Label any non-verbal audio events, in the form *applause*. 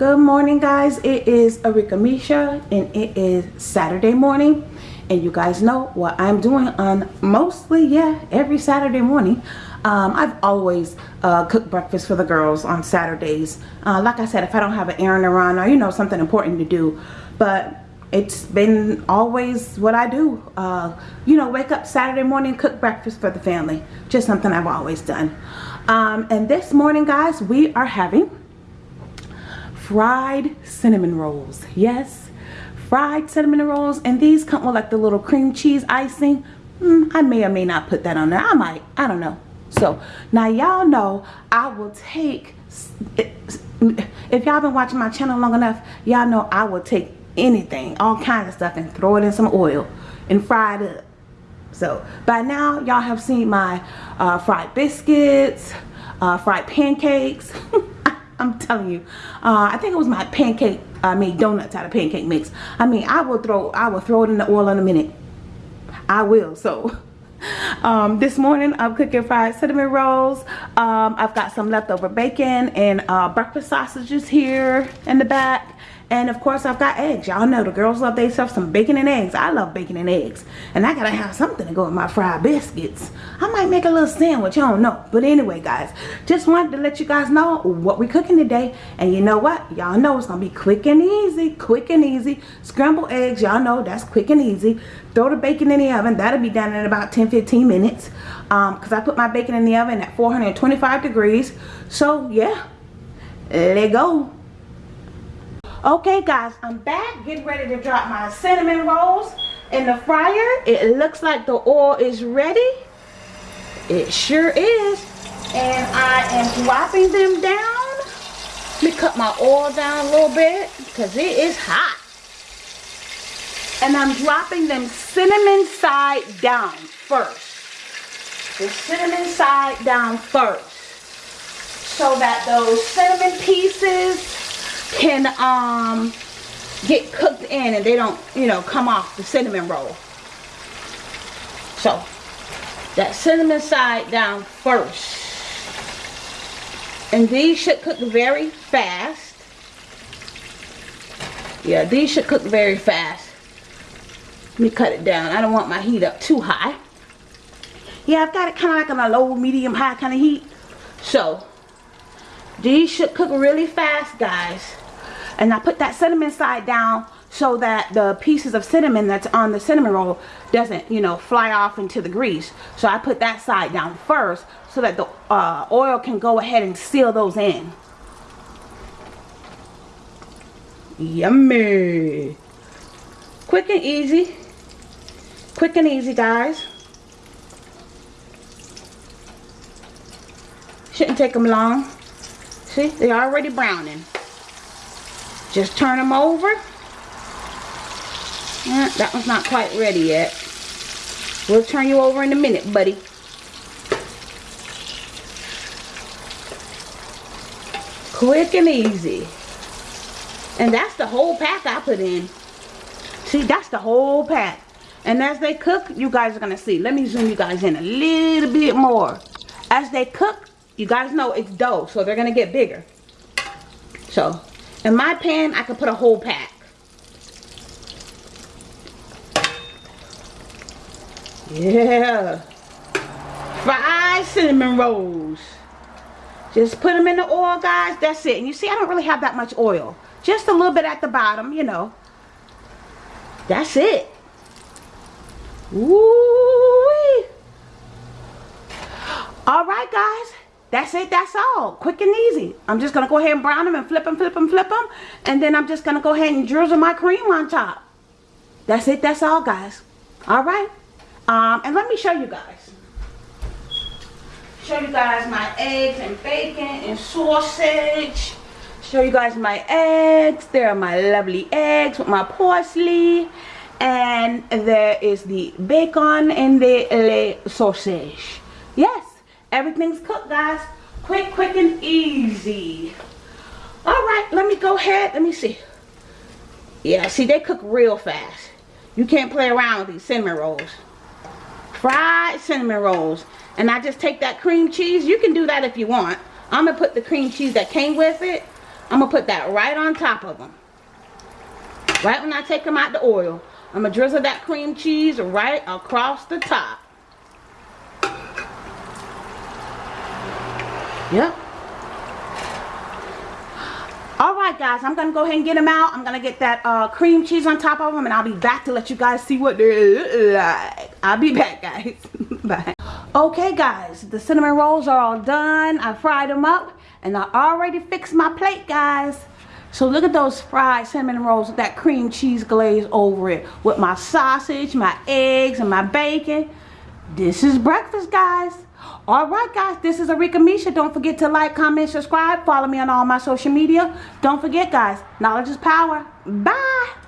Good morning guys. It is Arika Misha and it is Saturday morning. And you guys know what I'm doing on mostly, yeah, every Saturday morning. Um, I've always uh, cooked breakfast for the girls on Saturdays. Uh, like I said, if I don't have an errand to run or, you know, something important to do. But it's been always what I do. Uh, you know, wake up Saturday morning, cook breakfast for the family. Just something I've always done. Um, and this morning, guys, we are having fried cinnamon rolls. Yes, fried cinnamon rolls. And these come with like the little cream cheese icing. Mm, I may or may not put that on there. I might. I don't know. So now y'all know I will take, if y'all been watching my channel long enough, y'all know I will take anything, all kinds of stuff and throw it in some oil and fry it up. So by now y'all have seen my uh, fried biscuits, uh, fried pancakes. *laughs* I'm telling you. Uh, I think it was my pancake. I made donuts out of pancake mix. I mean, I will throw. I will throw it in the oil in a minute. I will. So. *laughs* Um, this morning I'm cooking fried cinnamon rolls. Um, I've got some leftover bacon and uh, breakfast sausages here in the back. And of course, I've got eggs. Y'all know the girls love themselves some bacon and eggs. I love bacon and eggs. And I gotta have something to go with my fried biscuits. I might make a little sandwich. I don't know. But anyway, guys, just wanted to let you guys know what we're cooking today. And you know what? Y'all know it's gonna be quick and easy. Quick and easy. Scrambled eggs. Y'all know that's quick and easy. Throw the bacon in the oven. That'll be done in about 10-15 minutes. Um, Because I put my bacon in the oven at 425 degrees. So, yeah. Let go. Okay guys, I'm back getting ready to drop my cinnamon rolls in the fryer. It looks like the oil is ready. It sure is. And I am dropping them down. Let me cut my oil down a little bit because it is hot. And I'm dropping them cinnamon side down first. The cinnamon side down first. So that those cinnamon pieces can um get cooked in and they don't you know come off the cinnamon roll. So that cinnamon side down first. And these should cook very fast. Yeah these should cook very fast. Let me cut it down. I don't want my heat up too high. Yeah I've got it kind of like on a low medium high kind of heat. So these should cook really fast guys. And I put that cinnamon side down so that the pieces of cinnamon that's on the cinnamon roll doesn't you know fly off into the grease. So I put that side down first so that the uh, oil can go ahead and seal those in. Yummy. Quick and easy. Quick and easy guys. Shouldn't take them long see they're already browning just turn them over. Yeah, that one's not quite ready yet. We'll turn you over in a minute, buddy. Quick and easy. And that's the whole pack I put in. See, that's the whole pack. And as they cook, you guys are going to see. Let me zoom you guys in a little bit more. As they cook, you guys know it's dough, so they're to get bigger. So, in my pan, I could put a whole pack. Yeah. Fried cinnamon rolls. Just put them in the oil, guys. That's it. And you see, I don't really have that much oil. Just a little bit at the bottom, you know. That's it. Ooh. All right, guys. That's it. That's all. Quick and easy. I'm just going to go ahead and brown them and flip them, flip them, flip them. And then I'm just going to go ahead and drizzle my cream on top. That's it. That's all, guys. All right. Um, and let me show you guys. Show you guys my eggs and bacon and sausage. Show you guys my eggs. There are my lovely eggs with my parsley. And there is the bacon and the sausage. Yes. Everything's cooked, guys. Quick, quick, and easy. All right, let me go ahead. Let me see. Yeah, see, they cook real fast. You can't play around with these cinnamon rolls. Fried cinnamon rolls. And I just take that cream cheese. You can do that if you want. I'm going to put the cream cheese that came with it. I'm gonna put that right on top of them. Right when I take them out the oil. I'm gonna drizzle that cream cheese right across the top. Yep. All right, guys, I'm gonna go ahead and get them out. I'm gonna get that uh, cream cheese on top of them, and I'll be back to let you guys see what they look like. I'll be back, guys. *laughs* Bye. Okay, guys, the cinnamon rolls are all done. I fried them up, and I already fixed my plate, guys. So look at those fried cinnamon rolls with that cream cheese glaze over it, with my sausage, my eggs, and my bacon. This is breakfast, guys. All right, guys, this is Arika Misha. Don't forget to like, comment, subscribe. Follow me on all my social media. Don't forget, guys, knowledge is power. Bye.